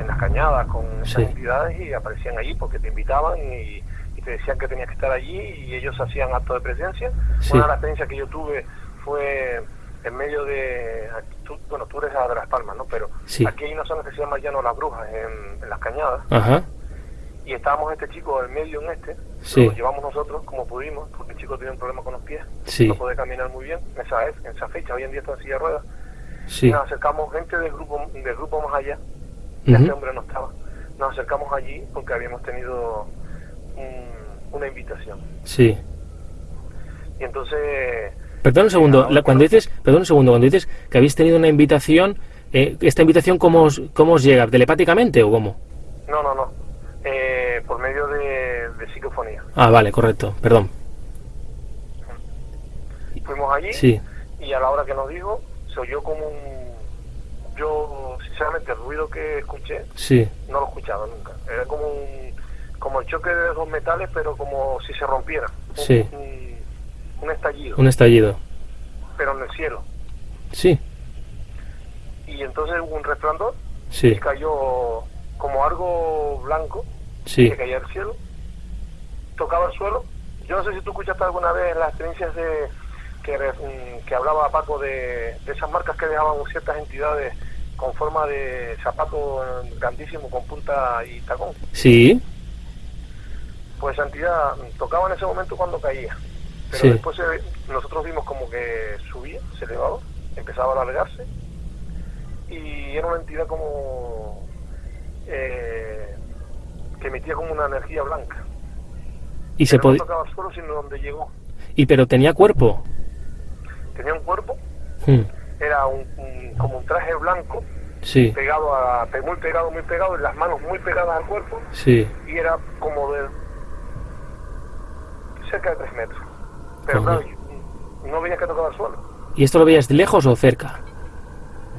en las cañadas con esas Sí. entidades y aparecían allí porque te invitaban y, y te decían que tenías que estar allí y ellos hacían acto de presencia. Sí. Una de las experiencias que yo tuve fue en medio de... tú- bueno, tú eres de Las Palmas, ¿no? Pero Sí. aquí hay una zona que se llama Llano Las Brujas, en, en las cañadas Ajá. y estábamos este chico en medio en este, Sí. lo llevamos nosotros como pudimos, porque el chico tenía un problema con los pies, Sí. no podía caminar muy bien en esa, en esa fecha, hoy en día está en silla de ruedas, Sí. y nos acercamos gente del grupo, del grupo más allá, y hombre no estaba, nos acercamos allí porque habíamos tenido un- una invitación, Sí. y entonces, Perdón un segundo, la- cuando dices, perdón un segundo, cuando dices que habéis tenido una invitación, eh, ¿esta invitación cómo os, cómo os llega? ¿Telepáticamente o cómo? no, no, no, eh, por medio de, de psicofonía. Ah, vale, correcto, perdón. Fuimos allí, Sí, y a la hora que nos dijo se oyó como un yo sinceramente el ruido que escuché sí, no lo he escuchado nunca. Era como un como el choque de dos metales pero como si se rompiera. Un, Sí. un, un estallido. Un estallido. pero en el cielo. Sí, y entonces hubo un resplandor sí, y cayó como algo blanco sí, que caía del cielo tocaba el suelo. Yo no sé si tú escuchaste alguna vez las experiencias de que, mm, que hablaba Paco de, de esas marcas que dejaban ciertas entidades con forma de zapato grandísimo con punta y tacón. Sí, pues esa entidad mm, tocaba en ese momento cuando caía. Pero Sí. después se- nosotros vimos como que subía se elevaba empezaba a alargarse. Y era una entidad como eh, que emitía como una energía blanca. Y se pero no podía, tocaba el suelo sino donde llegó. y pero tenía cuerpo. tenía un cuerpo. Hmm, era un, un- como un traje blanco Sí, pegado a muy pegado muy pegado y las manos muy pegadas al cuerpo sí, y era como de cerca de tres metros pero Ajá. claro no veía que tocaba el suelo ¿y esto lo veías de lejos o cerca?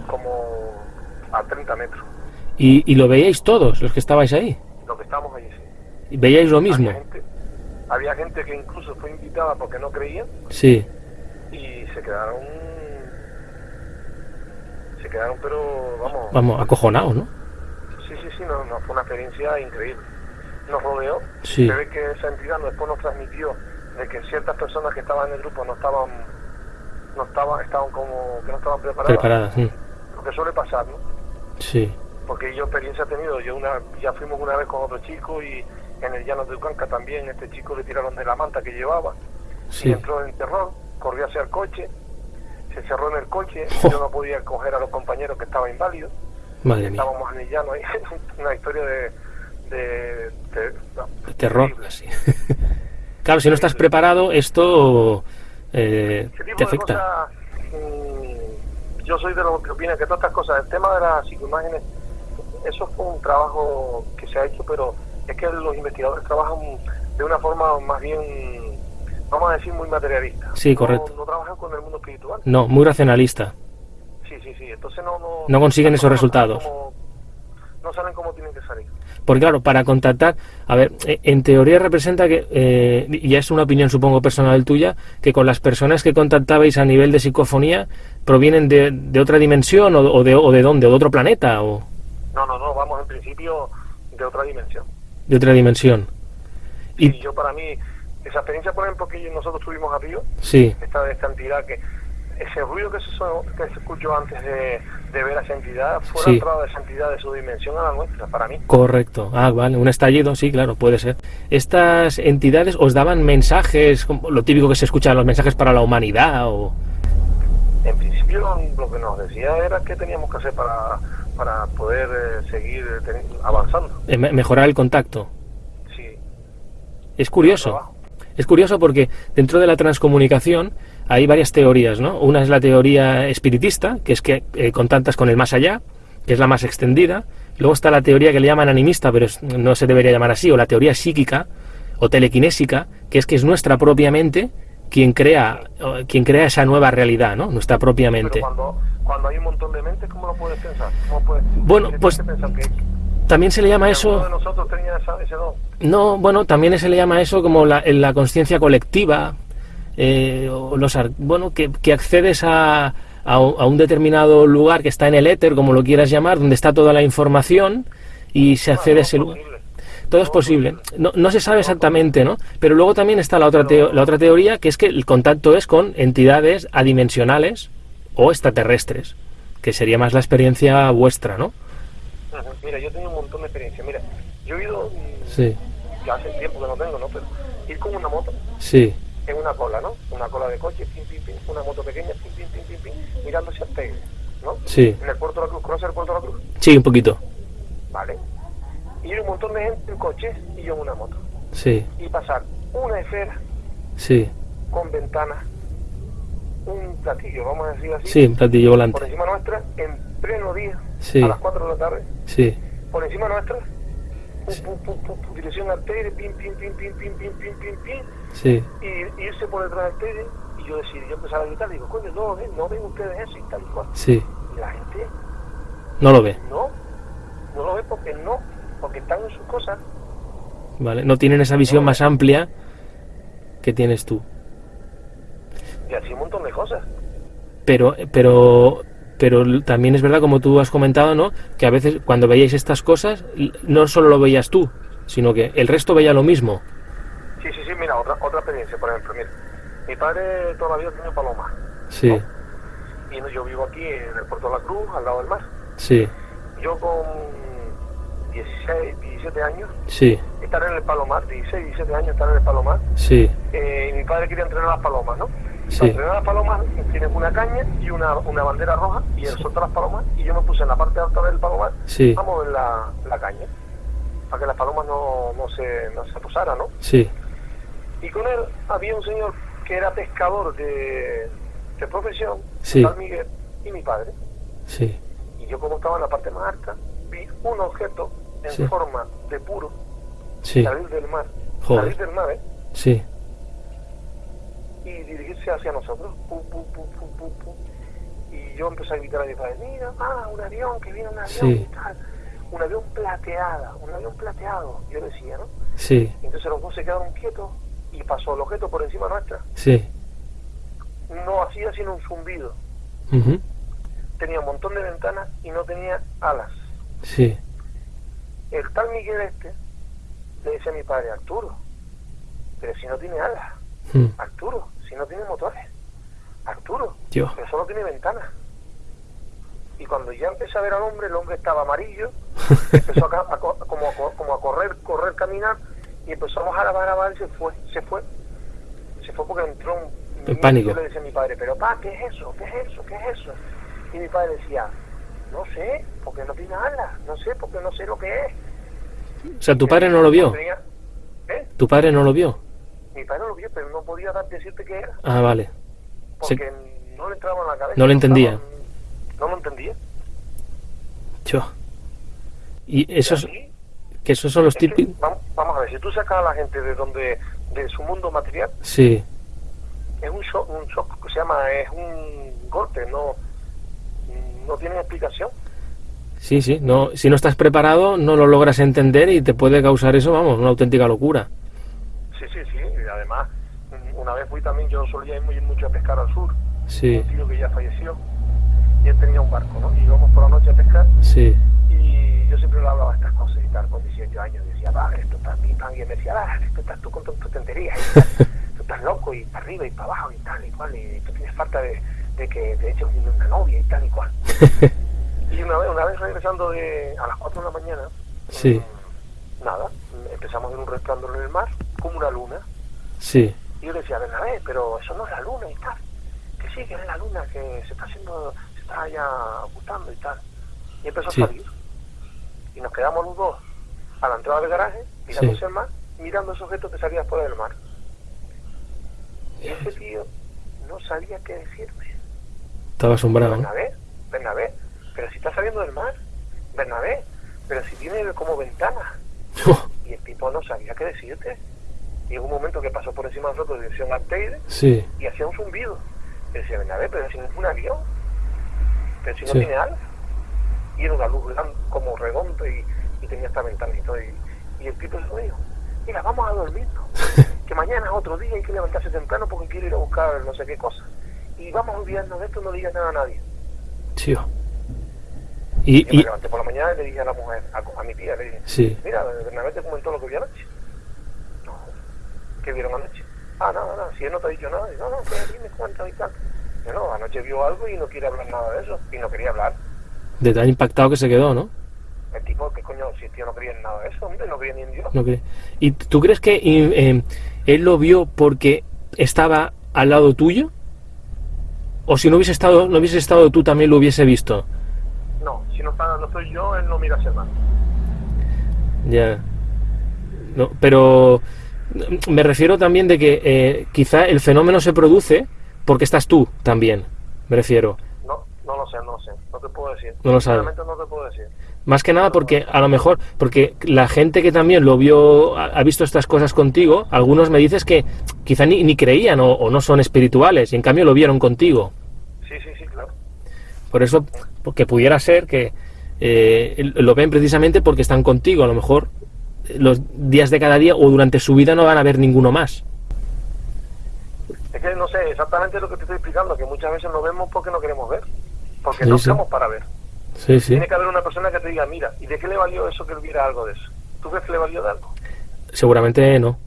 como a 30 metros ¿Y, y lo veíais todos los que estabais ahí? lo que estábamos allí sí. ¿Y ¿Veíais lo mismo? había gente, había gente que incluso fue invitada porque no creían Sí, y se quedaron quedaron pero vamos vamos, acojonados, ¿no? Sí, sí, sí, no, no, fue una experiencia increíble. Nos rodeó, Sí. se ve que esa entidad después nos transmitió de que ciertas personas que estaban en el grupo no estaban, no estaban, estaban como que no estaban preparadas. Preparadas. Lo que suele pasar, ¿no? Sí, Porque yo experiencia he tenido, yo una, ya fuimos una vez con otro chico y en el llano de Ucanca también este chico le tiraron de la manta que llevaba y sí. entró en terror, corrió hacia el coche, se cerró en el coche, yo no podía coger a los compañeros que estaban inválidos. Madre mía. estábamos en el llano ahí, una historia de, de, de- no, De terror. sí. claro, si no estás preparado, esto eh, tipo te de afecta. cosas, mm, yo soy de los que opina que todas estas cosas, el tema de las psicoimágenes, eso fue un trabajo que se ha hecho, pero es que los investigadores trabajan de una forma más bien, vamos a decir, muy materialista. Sí, correcto. No, trabajan con el mundo espiritual. No, muy racionalista. Sí, sí, sí. Entonces no... No, No consiguen esos salen resultados. como- no saben cómo tienen que salir. Porque claro, para contactar, a ver, eh, en teoría representa que, eh, y es una opinión supongo personal tuya, que con las personas que contactabais a nivel de psicofonía provienen de, de otra dimensión o, o de, o de dónde, o de otro planeta o No, no, no, vamos en principio de otra dimensión. de otra dimensión. Y Y yo para mí, esa experiencia, por ejemplo, que nosotros tuvimos arriba, sí, esta, esta entidad que ese ruido que se, que se escuchó antes de, de ver a esa entidad fue Sí. la entrada de esa entidad de su dimensión a la nuestra, para mí. correcto. Ah, vale, un estallido, sí, claro, puede ser. Estas entidades os daban mensajes, lo típico que se escucha, los mensajes para la humanidad o... En principio lo que nos decía era qué teníamos que hacer para, para poder eh, seguir eh, avanzando. eh, me- mejorar el contacto. Sí, Es curioso. Es curioso porque dentro de la transcomunicación hay varias teorías, ¿no? Una es la teoría espiritista, que es que eh, contactas con el más allá, que es la más extendida. Luego está la teoría que le llaman animista, pero no se debería llamar así, o la teoría psíquica o telequinésica, que es que es nuestra propia mente quien crea, quien crea esa nueva realidad, ¿no? Nuestra propia mente. Pero cuando, hay un montón de mentes, ¿cómo lo puedes pensar? bueno, pues también se le llama eso... De nosotros tenía ese don? No, bueno, también se le llama eso como la, la conciencia colectiva, eh, o los, bueno, que, que accedes a, a, un determinado lugar que está en el éter, como lo quieras llamar, donde está toda la información y se accede a ese lugar todo es posible. No, no, se sabe exactamente, ¿no? Pero luego también está la otra, la otra teoría, que es que el contacto es con entidades adimensionales o extraterrestres, que sería más la experiencia vuestra, ¿no? Mira, yo tengo un montón de experiencia. Mira, yo he ido, mm, sí. Hace tiempo que no tengo, ¿no? Pero ir con una moto. Sí. En una cola, ¿no? Una cola de coche, pim, pim, pim, una moto pequeña, pim, pim, pim, pim, pim, mirando hacia ¿no? Sí. En el puerto de la Cruz. ¿Conoces el puerto de la Cruz? Sí, un poquito. Vale ir un montón de gente en coche y yo en una moto. Sí. Y pasar una esfera. Sí. Con ventanas. Un platillo, vamos a decir así. Sí, un platillo volante. Por encima nuestra, en pleno día. Sí. A las 4 de la tarde. Sí. Por encima nuestra. Dirección arteria, pim, pim, pim, pim, pim, pim, pim, pim, pim. Sí. Y irse por detrás del arteria y yo decidí, yo empezaba a gritar, digo, coño, no, no ven ustedes eso y tal y cual. Sí. Y la gente... No lo ve. No, no lo ve porque no porque están en sus cosas. Vale, no tienen esa visión más amplia que tienes tú. Y así un montón de cosas. Pero, pero, pero también es verdad, como tú has comentado, ¿no? Que a veces cuando veíais estas cosas, no solo lo veías tú, sino que el resto veía lo mismo. Sí, sí, sí, mira, otra, otra experiencia, por ejemplo, mira. Mi padre todavía tiene paloma. Sí. Y yo vivo aquí en el Puerto de la Cruz, al lado del mar. Sí. Yo con 16, 17 años. Sí. Estar en el Palomar, 16, 17 años estar en el Palomar. Sí. Eh, mi padre quería entrenar las palomas, ¿no? Sí. Entrenar las palomas tienes una caña y una, una bandera roja y él solta las palomas y yo me puse en la parte alta del palomar sí. a mover la, la caña para que las palomas no, no, se, no se posaran, ¿no? Sí. Y con él había un señor que era pescador de, de profesión, sí. San Miguel, y mi padre. Sí. Y yo como estaba en la parte más alta, vi un objeto en forma de puro sí. salir del mar, Joder. salir del mar, ¿eh? Sí. Y dirigirse hacia nosotros, pum, pum, pum, pum, pum, pum. Y yo empecé a gritar a mi padre, mira, ah, un avión, que viene un avión sí. y tal. Un avión plateada, un avión plateado, yo decía, ¿no? Sí. Entonces los dos se quedaron quietos y pasó el objeto por encima nuestra. Sí. No hacía sino un zumbido. Uh -huh. Tenía un montón de ventanas y no tenía alas. Sí. El tal Miguel este le dice a mi padre, Arturo, pero si no tiene alas, mm. Arturo, si no tiene motores, Arturo, Dios. pero solo tiene ventanas. Y cuando ya empecé a ver al hombre, el hombre estaba amarillo, empezó a, a, como, a, como a correr, correr, caminar, y empezó a bajar, a bajar, a bajar, y se fue, se fue. Se fue porque entró un... El pánico. Yo le decía a mi padre, pero pa, ¿qué es eso? ¿Qué es eso? ¿Qué es eso? Y mi padre decía, no sé, porque no tiene alas, no sé, porque no sé lo que es. O sea, tu padre no lo vio. ¿eh? ¿Tu padre no lo vio? Mi padre lo vio, pero no podía dar, decirte qué era. Ah, vale. Porque Se... no le entraba en la cabeza. No lo entendía. No, no lo entendía. Yo. Y esos, ¿Y que esos son los típicos. Vamos, vamos, a ver, si tú sacas a la gente de donde, de su mundo material, sí. es un shock, un shock que se llama, es un golpe, no, no tiene explicación. Sí, sí, no, si no estás preparado no lo logras entender y te puede causar eso, vamos, una auténtica locura. Sí, sí, sí, además, una vez fui también, yo solía ir muy, mucho a pescar al sur, sí. un tío que ya falleció, y él tenía un barco, ¿no? Y íbamos por la noche a pescar, sí. y yo siempre le hablaba estas cosas y tal, con 18 años, decía, va, esto está pim, pam, y él me decía, va, esto estás tú con tus tonterías, tú estás loco, y para arriba y para abajo, y tal, y cual, y tú tienes falta de, de que te eches una novia, y tal, y cual. Y una vez, una vez regresando de, a las 4 de la mañana, sí. mmm, nada, empezamos ver un resplandor en el mar, como una luna. Sí. Y yo le decía, ver, pero eso no es la luna y tal. Que sí, que es la luna, que se está haciendo, se está ya ocultando y tal. Y empezó Sí. a salir. Y nos quedamos los dos a la entrada del garaje, mirando el mar, mirando esos objetos que salían fuera del mar. Y ese tío no sabía qué decirme. Estaba asombrado, a ver, pero si está saliendo del mar. Bernabé, pero si tiene como ventana. y el tipo no sabía qué decirte. Y en un momento que pasó por encima de nosotros dirección Arteide Sí. y hacía un zumbido. Y decía, Bernabé, pero si no es un avión, pero si no Sí. tiene alas. Y era una luz grande, como redonda y, y tenía esta ventana y todo. Y, el tipo se dijo, mira, vamos a dormirnos. que mañana es otro día, hay que levantarse temprano porque quiero ir a buscar no sé qué cosa. Y vamos a olvidarnos de esto, no digas nada a nadie. Tío. Y, Y, me levanté por la mañana y le dije a la mujer, a, a mi tía, le dije, sí. mira, Bernabé te comentó lo que vio anoche. ¿Qué vieron anoche? Ah, nada, nada, si él no te ha dicho nada, no, no, que aquí me cuenta y tal. Yo no, anoche vio algo y no quiere hablar nada de eso, y no quería hablar. De tan impactado que se quedó, ¿no? El tipo, ¿qué coño? Si el tío no creía en nada de eso, hombre, no creía ni en Dios. No cree. ¿Y tú crees que eh, él lo vio porque estaba al lado tuyo? ¿O si no hubiese estado, no hubiese estado tú también lo hubiese visto? No, si no, está, no estoy yo, él no mira hacia nada. Ya. No, pero me refiero también de que eh, quizá el fenómeno se produce porque estás tú también. Me refiero. No, no lo sé, no lo sé, no te puedo decir. No lo sabes. No te puedo decir. Más que nada porque a lo mejor, porque la gente que también lo vio, ha visto estas cosas contigo, algunos me dices que quizá ni, ni creían o, o no son espirituales y en cambio lo vieron contigo. Sí, sí, sí, claro. Por eso, porque pudiera ser que eh, lo ven precisamente porque están contigo. A lo mejor los días de cada día o durante su vida no van a ver ninguno más. Es que no sé exactamente lo que te estoy explicando, que muchas veces no vemos porque no queremos ver. Porque Sí, no sí. estamos para ver. Sí. Tiene que haber una persona que te diga, mira, ¿y de qué le valió eso que él viera algo de eso? ¿Tú crees que le valió de algo? Seguramente no.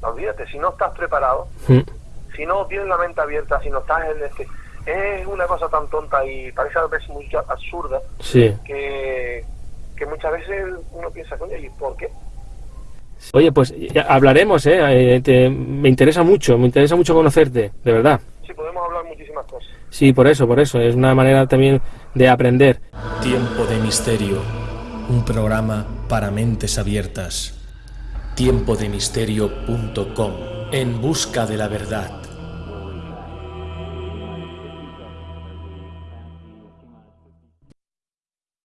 No, olvídate, si no estás preparado, Mm. si no tienes la mente abierta, si no estás en este... Es una cosa tan tonta y parece a veces muy absurda que, que muchas veces uno piensa, coño, ¿y por qué? Oye, pues ya hablaremos, ¿eh? Eh, te- me interesa mucho, me interesa mucho conocerte, de verdad. Sí, podemos hablar muchísimas cosas. Sí, por eso, por eso. Es una manera también de aprender. Tiempo de Misterio, un programa para mentes abiertas. Tiempodemisterio.com, en busca de la verdad.